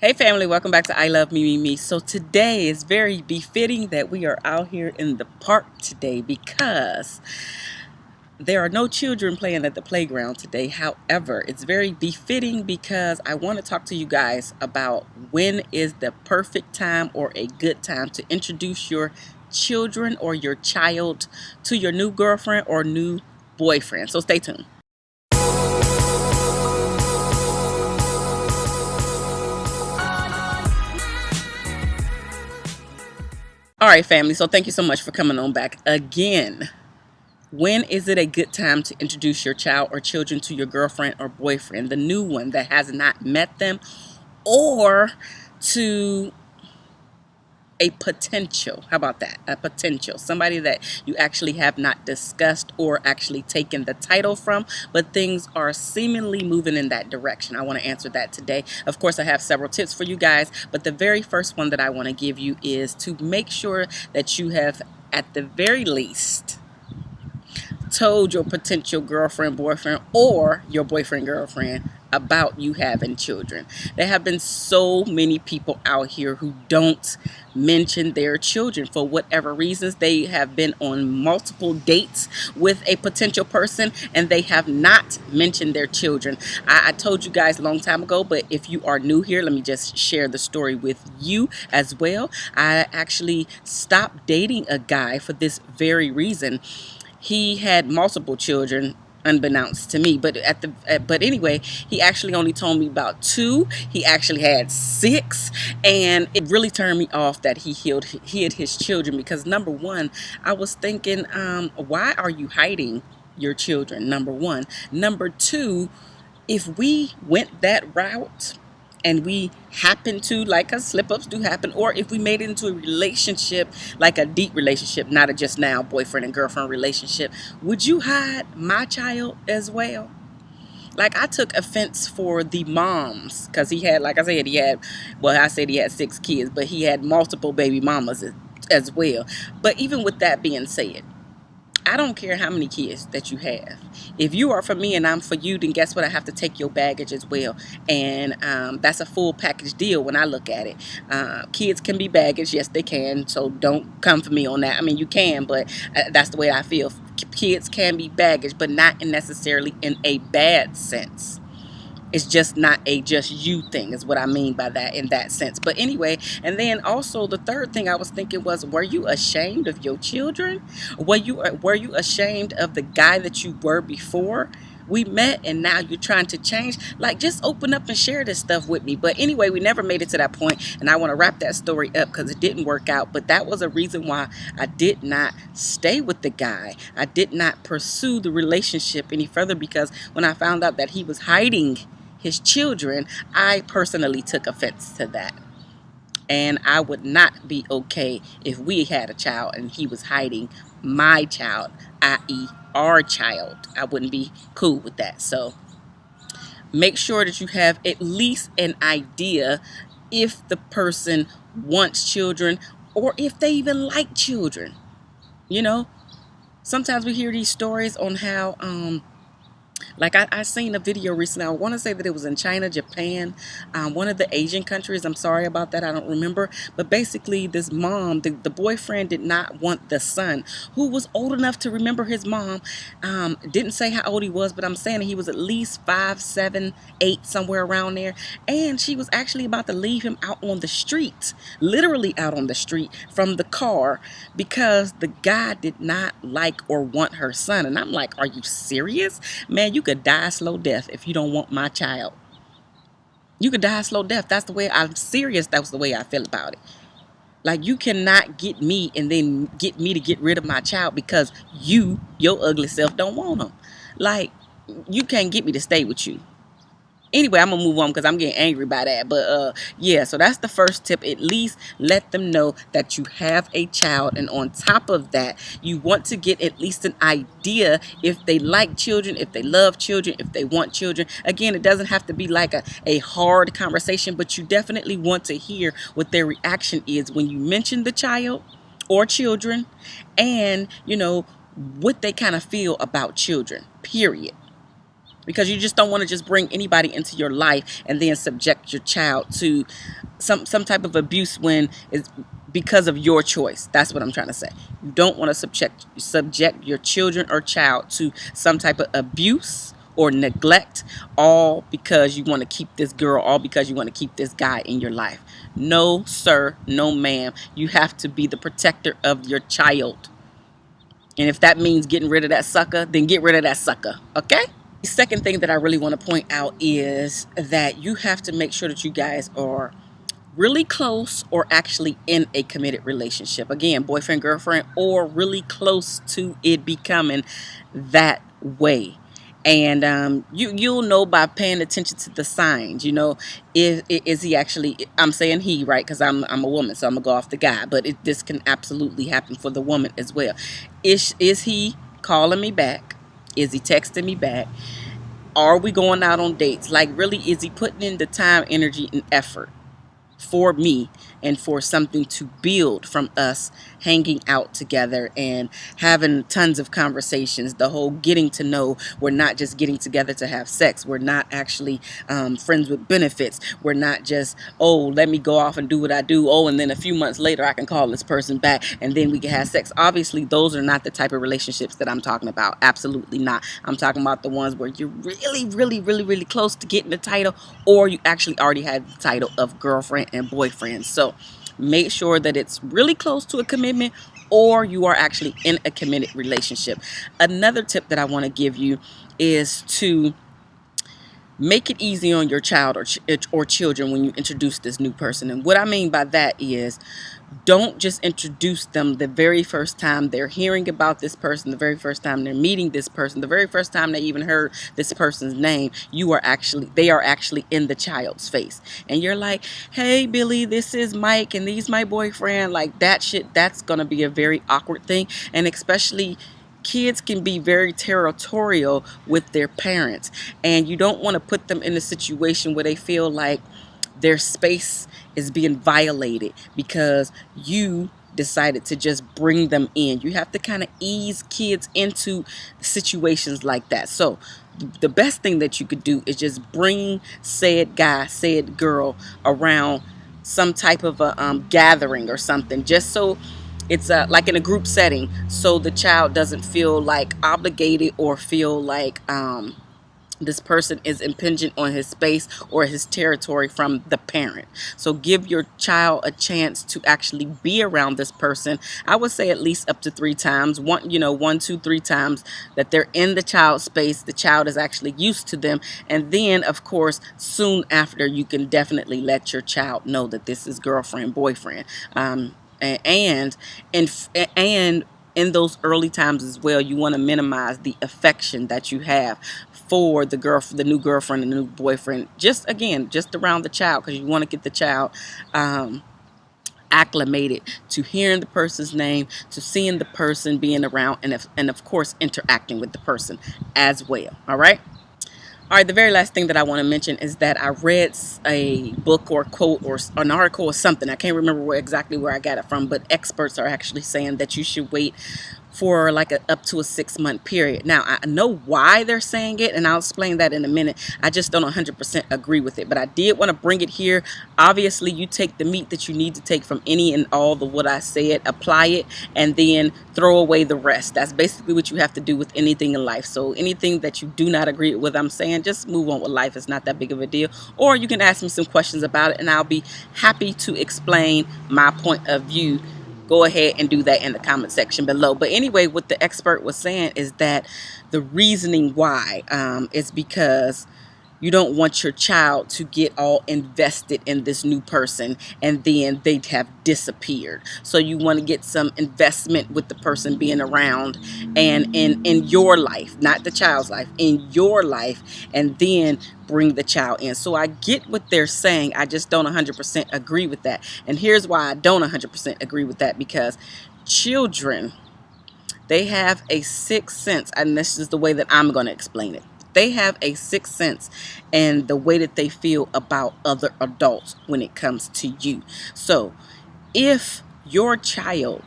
Hey family, welcome back to I Love Me Me Me. So today is very befitting that we are out here in the park today because there are no children playing at the playground today. However, it's very befitting because I want to talk to you guys about when is the perfect time or a good time to introduce your children or your child to your new girlfriend or new boyfriend. So stay tuned. All right, family. So thank you so much for coming on back again. When is it a good time to introduce your child or children to your girlfriend or boyfriend, the new one that has not met them, or to a potential. How about that? A potential. Somebody that you actually have not discussed or actually taken the title from, but things are seemingly moving in that direction. I want to answer that today. Of course, I have several tips for you guys, but the very first one that I want to give you is to make sure that you have, at the very least, told your potential girlfriend, boyfriend, or your boyfriend, girlfriend about you having children. There have been so many people out here who don't mention their children for whatever reasons. They have been on multiple dates with a potential person and they have not mentioned their children. I, I told you guys a long time ago, but if you are new here, let me just share the story with you as well. I actually stopped dating a guy for this very reason. He had multiple children unbeknownst to me. But at the but anyway he actually only told me about two. He actually had six. And it really turned me off that he hid hid his children because number one i was thinking um why are you hiding your children? Number one. Number two if we went that route and we happen to like us slip ups do happen or if we made it into a relationship like a deep relationship not a just now boyfriend and girlfriend relationship would you hide my child as well? Like I took offense for the moms because he had like I said he had well I said he had six kids but he had multiple baby mamas as, as well. But even with that being said I don't care how many kids that you have. If you are for me and I'm for you, then guess what? I have to take your baggage as well. And um, that's a full package deal when I look at it. Uh, kids can be baggage. Yes, they can. So don't come for me on that. I mean, you can, but uh, that's the way I feel. Kids can be baggage, but not necessarily in a bad sense it's just not a just you thing is what I mean by that in that sense. But anyway, and then also the third thing I was thinking was were you ashamed of your children? Were you uh, were you ashamed of the guy that you were before? We met and now you're trying to change. Like just open up and share this stuff with me. But anyway, we never made it to that point and I want to wrap that story up because it didn't work out. But that was a reason why I did not stay with the guy. I did not pursue the relationship any further because when I found out that he was hiding his children, I personally took offense to that. And I would not be okay if we had a child and he was hiding my child, i.e., our child. I wouldn't be cool with that. So make sure that you have at least an idea if the person wants children or if they even like children. You know, sometimes we hear these stories on how um, like I, I seen a video recently. I want to say that it was in China, Japan, um, one of the Asian countries. I'm sorry about that. I don't remember. But basically, this mom, the, the boyfriend did not want the son, who was old enough to remember his mom. Um, didn't say how old he was, but I'm saying he was at least five, seven, eight, somewhere around there. And she was actually about to leave him out on the street, literally out on the street from the car because the guy did not like or want her son. And I'm like, are you serious? Man, you could die slow death if you don't want my child. You could die slow death. That's the way I'm serious. That's the way I feel about it. Like you cannot get me and then get me to get rid of my child because you, your ugly self, don't want them. Like you can't get me to stay with you anyway i'm gonna move on because i'm getting angry by that but uh yeah so that's the first tip at least let them know that you have a child and on top of that you want to get at least an idea if they like children if they love children if they want children. Again it doesn't have to be like a, a hard conversation but you definitely want to hear what their reaction is when you mention the child or children and you know what they kind of feel about children period because you just don't want to just bring anybody into your life and then subject your child to some some type of abuse when it's because of your choice. That's what I'm trying to say. You don't want to subject subject your children or child to some type of abuse or neglect all because you want to keep this girl, all because you want to keep this guy in your life. No, sir, no, ma'am. You have to be the protector of your child. And if that means getting rid of that sucker, then get rid of that sucker. Okay? Second thing that I really want to point out is that you have to make sure that you guys are really close or actually in a committed relationship. Again, boyfriend, girlfriend, or really close to it becoming that way. And um, you you'll know by paying attention to the signs. You know, is is he actually? I'm saying he right because I'm I'm a woman, so I'm gonna go off the guy. But it, this can absolutely happen for the woman as well. Is is he calling me back? Is he texting me back? Are we going out on dates? Like, really, is he putting in the time, energy, and effort? for me and for something to build from us hanging out together and having tons of conversations. The whole getting to know we're not just getting together to have sex. We're not actually um, friends with benefits. We're not just oh let me go off and do what I do. Oh and then a few months later I can call this person back and then we can have sex. Obviously those are not the type of relationships that I'm talking about. Absolutely not. I'm talking about the ones where you're really really really really close to getting the title or you actually already have the title of girlfriend and boyfriend. So make sure that it's really close to a commitment or you are actually in a committed relationship. Another tip that I want to give you is to make it easy on your child or, ch or children when you introduce this new person. And what I mean by that is don't just introduce them the very first time they're hearing about this person, the very first time they're meeting this person, the very first time they even heard this person's name. You are actually, they are actually in the child's face. And you're like, hey, Billy, this is Mike and he's my boyfriend. Like that shit, that's going to be a very awkward thing. And especially kids can be very territorial with their parents. And you don't want to put them in a situation where they feel like, their space is being violated because you decided to just bring them in. You have to kind of ease kids into situations like that. So the best thing that you could do is just bring said guy, said girl around some type of a um, gathering or something just so it's like in a group setting so the child doesn't feel like obligated or feel like um, this person is impinging on his space or his territory from the parent. So give your child a chance to actually be around this person. I would say at least up to three times. One, you know, one, two, three times that they're in the child space. The child is actually used to them. And then, of course, soon after, you can definitely let your child know that this is girlfriend, boyfriend. Um, and and and in those early times as well, you want to minimize the affection that you have for the girl, the new girlfriend and the new boyfriend. Just again, just around the child because you want to get the child um, acclimated to hearing the person's name, to seeing the person being around, and if, and of course interacting with the person as well. All right. All right, the very last thing that I want to mention is that I read a book or quote or an article or something. I can't remember where exactly where I got it from, but experts are actually saying that you should wait for like a, up to a six month period. Now, I know why they're saying it, and I'll explain that in a minute. I just don't 100% agree with it, but I did want to bring it here. Obviously, you take the meat that you need to take from any and all the what I said, apply it, and then throw away the rest. That's basically what you have to do with anything in life. So anything that you do not agree with I'm saying, just move on with life. It's not that big of a deal. Or you can ask me some questions about it, and I'll be happy to explain my point of view go ahead and do that in the comment section below. But anyway, what the expert was saying is that the reasoning why um, is because you don't want your child to get all invested in this new person and then they'd have disappeared. So you want to get some investment with the person being around and in, in your life, not the child's life, in your life, and then bring the child in. So I get what they're saying. I just don't 100% agree with that. And here's why I don't 100% agree with that because children, they have a sixth sense, and this is the way that I'm going to explain it they have a sixth sense and the way that they feel about other adults when it comes to you. So if your child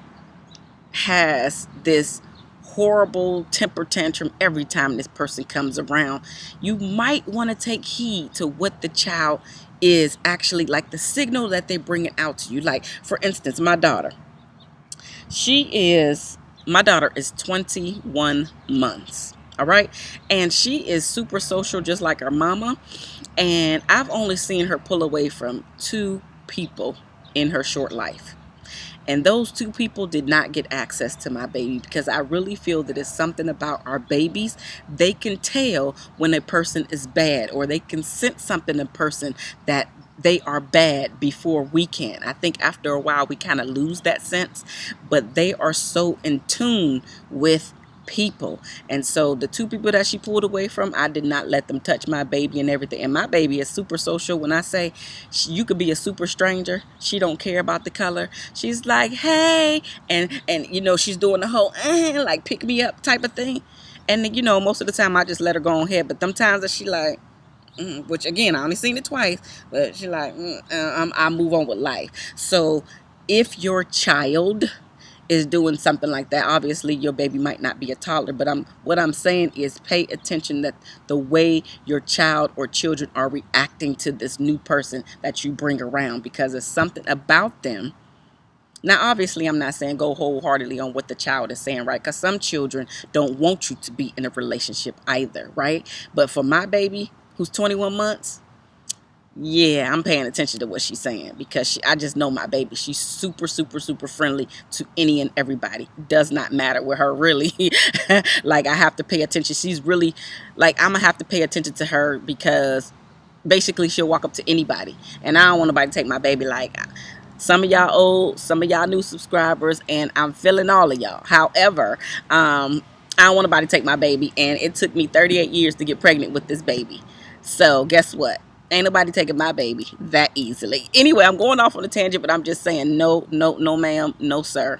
has this horrible temper tantrum every time this person comes around, you might want to take heed to what the child is actually like the signal that they bring it out to you. Like, for instance, my daughter, she is, my daughter is 21 months. All right. And she is super social, just like her mama. And I've only seen her pull away from two people in her short life. And those two people did not get access to my baby because I really feel that it's something about our babies. They can tell when a person is bad or they can sense something in a person that they are bad before we can. I think after a while we kind of lose that sense, but they are so in tune with people. And so the two people that she pulled away from, I did not let them touch my baby and everything. And my baby is super social. When I say she, you could be a super stranger, she don't care about the color. She's like, hey, and and you know she's doing the whole eh, like pick me up type of thing. And you know most of the time I just let her go on ahead. But sometimes that she like. Mm, which again, I only seen it twice, but she like, mm, uh, I move on with life. So, if your child is doing something like that. Obviously your baby might not be a toddler but i'm what i'm saying is pay attention that the way your child or children are reacting to this new person that you bring around because it's something about them. Now obviously i'm not saying go wholeheartedly on what the child is saying right? Because some children don't want you to be in a relationship either right? But for my baby who's 21 months yeah, I'm paying attention to what she's saying because she, I just know my baby. She's super, super, super friendly to any and everybody. Does not matter with her, really. like, I have to pay attention. She's really, like, I'm going to have to pay attention to her because basically she'll walk up to anybody. And I don't want nobody to take my baby like some of y'all old, some of y'all new subscribers, and I'm feeling all of y'all. However, um, I don't want nobody to take my baby, and it took me 38 years to get pregnant with this baby. So guess what? Ain't nobody taking my baby that easily. Anyway, I'm going off on a tangent, but I'm just saying no, no, no, ma'am, no, sir.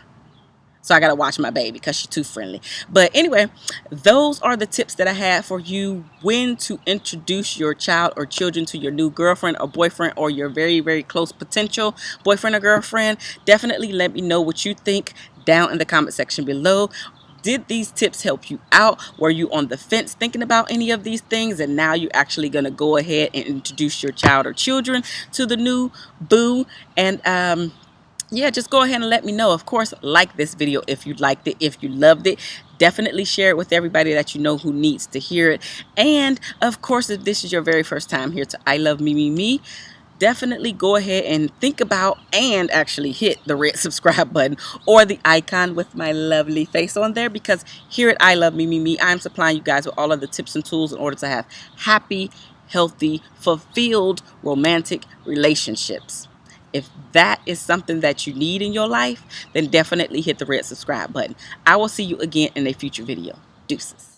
So I got to watch my baby because she's too friendly. But anyway, those are the tips that I have for you when to introduce your child or children to your new girlfriend or boyfriend or your very, very close potential boyfriend or girlfriend. Definitely let me know what you think down in the comment section below did these tips help you out? Were you on the fence thinking about any of these things? And now you're actually going to go ahead and introduce your child or children to the new boo. And um yeah just go ahead and let me know. Of course like this video if you liked it if you loved it. Definitely share it with everybody that you know who needs to hear it. And of course if this is your very first time here to I love me me me definitely go ahead and think about and actually hit the red subscribe button or the icon with my lovely face on there because here at I Love Me Me Me, I'm supplying you guys with all of the tips and tools in order to have happy, healthy, fulfilled romantic relationships. If that is something that you need in your life, then definitely hit the red subscribe button. I will see you again in a future video. Deuces.